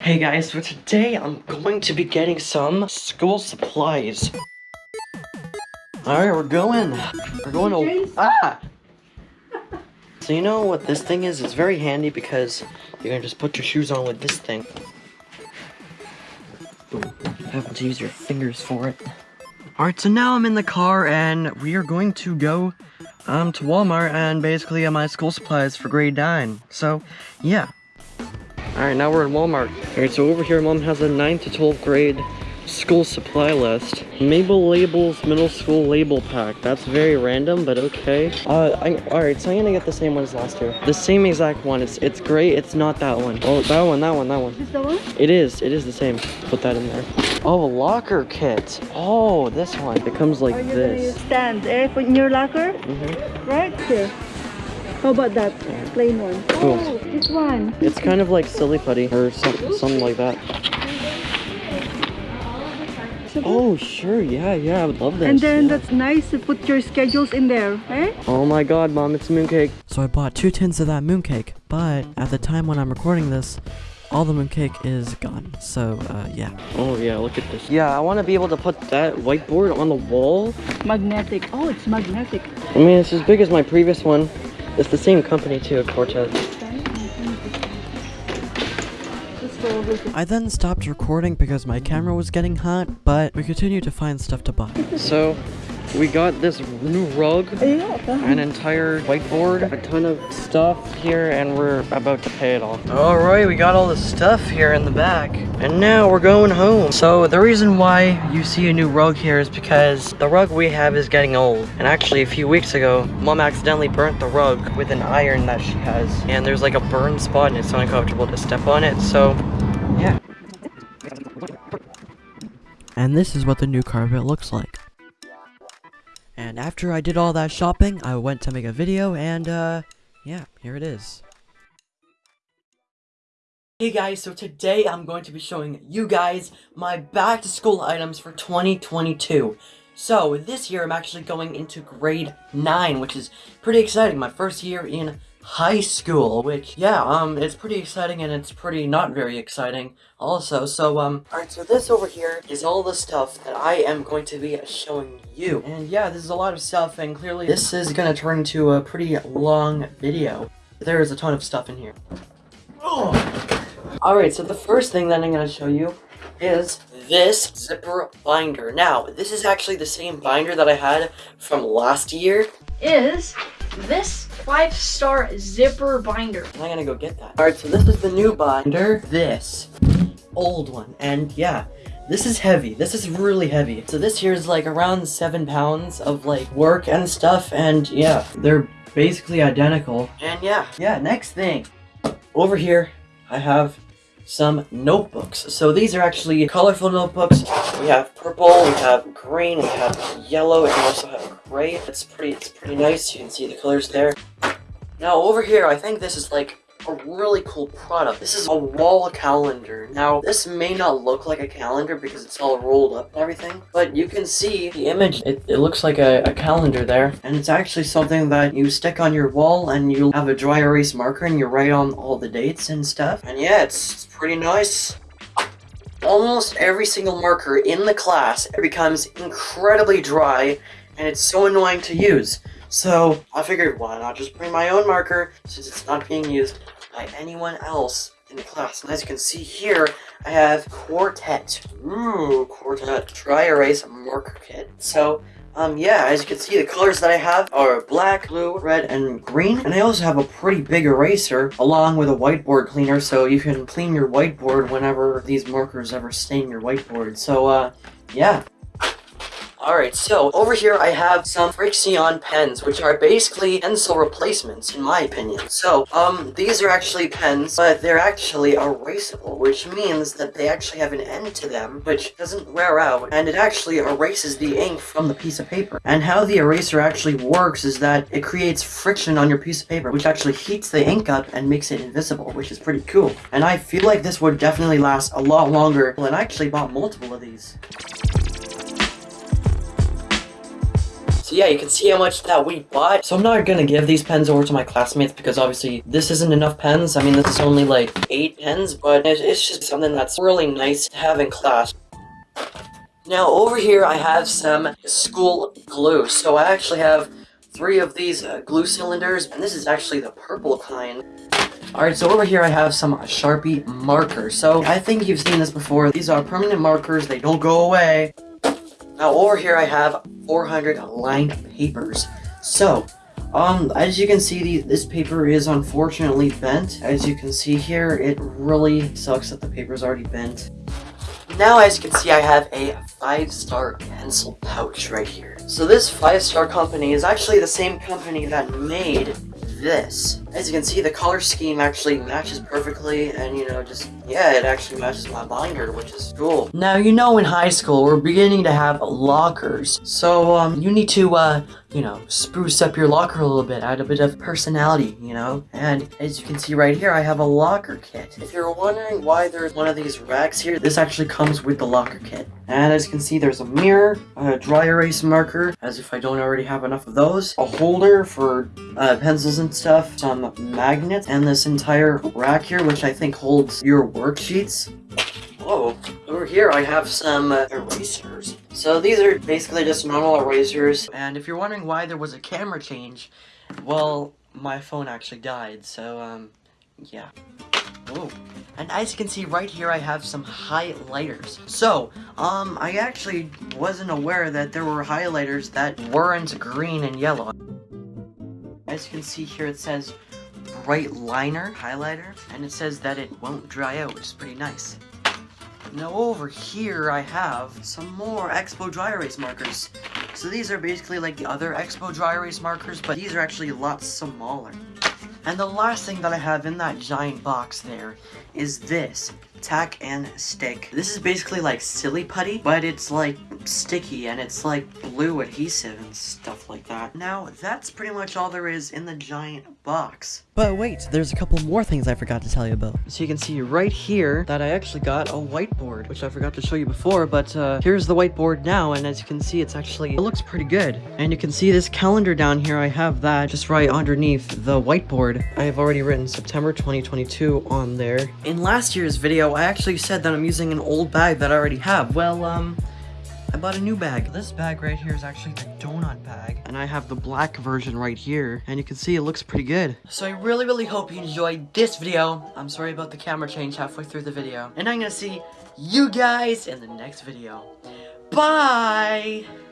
Hey guys, so today I'm going to be getting some school supplies. Alright, we're going. We're going to. Ah! So, you know what this thing is? It's very handy because you can just put your shoes on with this thing. Boom. Having to use your fingers for it. Alright, so now I'm in the car and we are going to go um, to Walmart and basically get my school supplies for grade 9. So, yeah. Alright, now we're in Walmart. Alright, so over here, mom has a 9 to 12 grade school supply list. Mabel Labels Middle School Label Pack. That's very random, but okay. Uh, I, alright, so I'm gonna get the same one as last year. The same exact one. It's it's great. It's not that one. Oh, that one, that one, that one. Is the one? It is. It is the same. Put that in there. Oh, a locker kit. Oh, this one. It comes like Are you gonna this. stand eh, for in your locker? hmm Right here. How about that plain one? Cool. Oh, this one. It's kind of like silly putty or some, something like that. Oh, sure. Yeah, yeah. I would love this. And then yeah. that's nice to put your schedules in there, eh? Oh my god, mom, it's mooncake. So I bought two tins of that mooncake, but at the time when I'm recording this, all the mooncake is gone. So, uh, yeah. Oh yeah, look at this. Yeah, I want to be able to put that whiteboard on the wall. Magnetic. Oh, it's magnetic. I mean, it's as big as my previous one. It's the same company too, Quartet. Let's go over to I then stopped recording because my camera was getting hot, but we continued to find stuff to buy. So, we got this new rug, Ayun, an entire whiteboard, a ton of stuff here, and we're about to pay it off. Alright, we got all the stuff here in the back. And now we're going home. So the reason why you see a new rug here is because the rug we have is getting old. And actually a few weeks ago, mom accidentally burnt the rug with an iron that she has. And there's like a burn spot and it's uncomfortable to step on it. So, yeah. And this is what the new carpet looks like. And after I did all that shopping, I went to make a video, and, uh, yeah, here it is. Hey guys, so today I'm going to be showing you guys my back to school items for 2022. So this year I'm actually going into grade 9, which is pretty exciting. My first year in high school, which, yeah, um, it's pretty exciting and it's pretty not very exciting also. So, um, alright, so this over here is all the stuff that I am going to be showing you. And yeah, this is a lot of stuff and clearly this is gonna turn into a pretty long video. There is a ton of stuff in here. Oh. Alright, so the first thing that I'm going to show you is this zipper binder. Now, this is actually the same binder that I had from last year, is this five star zipper binder. I'm to go get that. Alright, so this is the new binder. This old one, and yeah. This is heavy. This is really heavy. So this here is like around seven pounds of like work and stuff, and yeah, they're basically identical. And yeah, yeah, next thing. Over here, I have some notebooks. So these are actually colorful notebooks. We have purple, we have green, we have yellow, and we also have gray. It's pretty it's pretty nice. You can see the colors there. Now over here, I think this is like a really cool product. This is a wall calendar. Now, this may not look like a calendar because it's all rolled up and everything, but you can see the image. It, it looks like a, a calendar there, and it's actually something that you stick on your wall and you have a dry erase marker and you write on all the dates and stuff. And yeah, it's, it's pretty nice. Almost every single marker in the class becomes incredibly dry, and it's so annoying to use. So, I figured why not just bring my own marker since it's not being used by anyone else in the class. And as you can see here, I have Quartet. Ooh, Quartet Dry Erase Marker Kit. So, um, yeah, as you can see, the colors that I have are black, blue, red, and green. And I also have a pretty big eraser along with a whiteboard cleaner so you can clean your whiteboard whenever these markers ever stain your whiteboard. So, uh, yeah. Alright, so over here I have some Frixion pens, which are basically pencil replacements, in my opinion. So, um, these are actually pens, but they're actually erasable, which means that they actually have an end to them, which doesn't wear out, and it actually erases the ink from the piece of paper. And how the eraser actually works is that it creates friction on your piece of paper, which actually heats the ink up and makes it invisible, which is pretty cool. And I feel like this would definitely last a lot longer, and I actually bought multiple of these. So yeah, you can see how much that we bought. So I'm not gonna give these pens over to my classmates because obviously this isn't enough pens. I mean, this is only like eight pens, but it's, just something that's really nice to have in class. Now over here I have some school glue. So I actually have three of these uh, glue cylinders, and this is actually the purple kind. Alright, so over here I have some Sharpie markers. So I think you've seen this before. These are permanent markers, they don't go away. Now over here I have 400 lined papers. So, um, as you can see, the, this paper is unfortunately bent. As you can see here, it really sucks that the paper is already bent. Now, as you can see, I have a five-star pencil pouch right here. So this five-star company is actually the same company that made this. As you can see, the color scheme actually matches perfectly, and you know, just, yeah, it actually matches my binder, which is cool. Now, you know in high school, we're beginning to have lockers, so, um, you need to, uh, you know, spruce up your locker a little bit, add a bit of personality, you know? And as you can see right here, I have a locker kit. If you're wondering why there's one of these racks here, this actually comes with the locker kit. And as you can see, there's a mirror, a dry erase marker, as if I don't already have enough of those, a holder for uh, pencils and stuff, some magnets, and this entire rack here, which I think holds your worksheets. Whoa, over here I have some uh, erasers. So these are basically just normal erasers. And if you're wondering why there was a camera change, well, my phone actually died, so, um, yeah. Whoa. And as you can see right here, I have some highlighters. So, um, I actually wasn't aware that there were highlighters that weren't green and yellow. As you can see here, it says bright liner highlighter, and it says that it won't dry out, which is pretty nice. Now over here I have some more Expo dry erase markers. So these are basically like the other Expo dry erase markers, but these are actually a lot smaller. And the last thing that I have in that giant box there is this tack and stick. This is basically like silly putty, but it's like sticky and it's like blue adhesive and stuff like that. Now, that's pretty much all there is in the giant box. But wait, there's a couple more things I forgot to tell you about. So you can see right here that I actually got a whiteboard, which I forgot to show you before, but uh, here's the whiteboard now, and as you can see, it's actually, it looks pretty good. And you can see this calendar down here, I have that just right underneath the whiteboard. I have already written September 2022 on there. In last year's video, I actually said that I'm using an old bag that I already have. Well, um, I bought a new bag. This bag right here is actually the donut bag. And I have the black version right here. And you can see it looks pretty good. So I really, really hope you enjoyed this video. I'm sorry about the camera change halfway through the video. And I'm gonna see you guys in the next video. Bye!